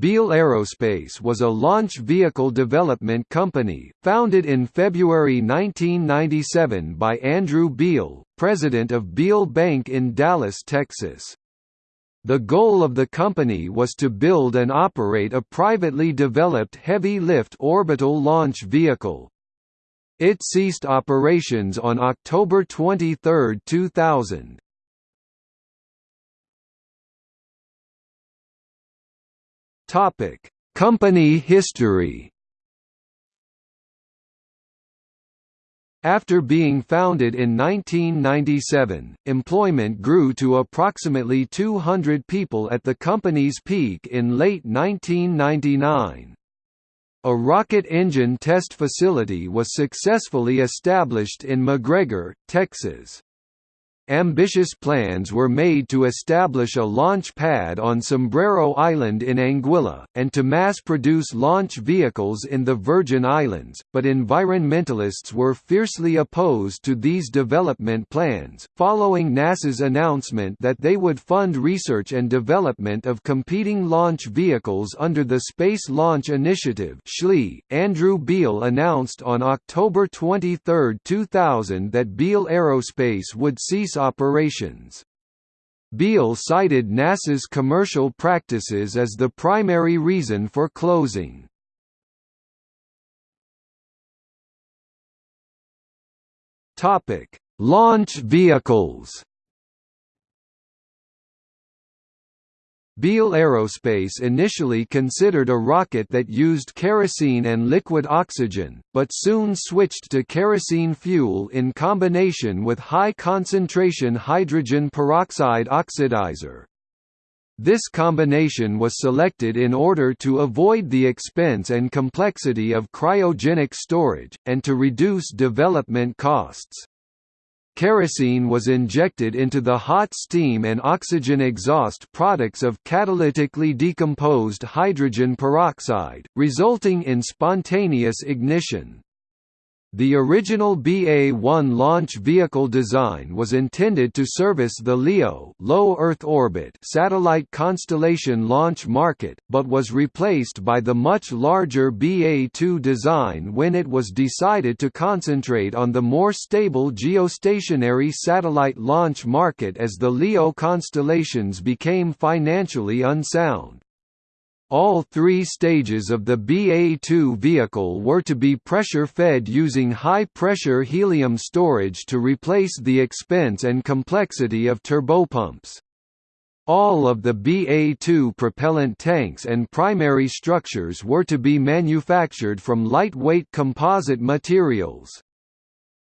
Beal Aerospace was a launch vehicle development company, founded in February 1997 by Andrew Beal, president of Beal Bank in Dallas, Texas. The goal of the company was to build and operate a privately developed heavy-lift orbital launch vehicle. It ceased operations on October 23, 2000. Topic: Company history. After being founded in 1997, employment grew to approximately 200 people at the company's peak in late 1999. A rocket engine test facility was successfully established in McGregor, Texas ambitious plans were made to establish a launch pad on Sombrero Island in Anguilla, and to mass-produce launch vehicles in the Virgin Islands, but environmentalists were fiercely opposed to these development plans, following NASA's announcement that they would fund research and development of competing launch vehicles under the Space Launch Initiative Andrew Beal announced on October 23, 2000 that Beal Aerospace would cease operations. Beal cited NASA's commercial practices as the primary reason for closing. Launch vehicles Beal Aerospace initially considered a rocket that used kerosene and liquid oxygen, but soon switched to kerosene fuel in combination with high-concentration hydrogen peroxide oxidizer. This combination was selected in order to avoid the expense and complexity of cryogenic storage, and to reduce development costs. Kerosene was injected into the hot steam and oxygen exhaust products of catalytically decomposed hydrogen peroxide, resulting in spontaneous ignition. The original BA-1 launch vehicle design was intended to service the LEO low Earth orbit satellite constellation launch market, but was replaced by the much larger BA-2 design when it was decided to concentrate on the more stable geostationary satellite launch market as the LEO constellations became financially unsound. All three stages of the BA-2 vehicle were to be pressure-fed using high-pressure helium storage to replace the expense and complexity of turbopumps. All of the BA-2 propellant tanks and primary structures were to be manufactured from lightweight composite materials.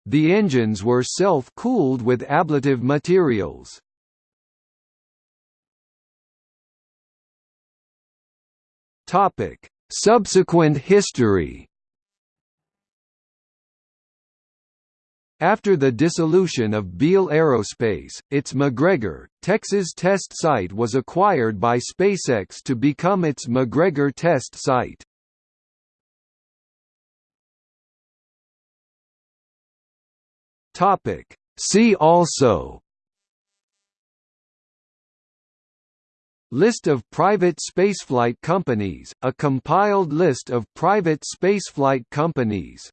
The engines were self-cooled with ablative materials. Topic: Subsequent history. After the dissolution of Beal Aerospace, its McGregor, Texas test site was acquired by SpaceX to become its McGregor test site. See also List of private spaceflight companies, a compiled list of private spaceflight companies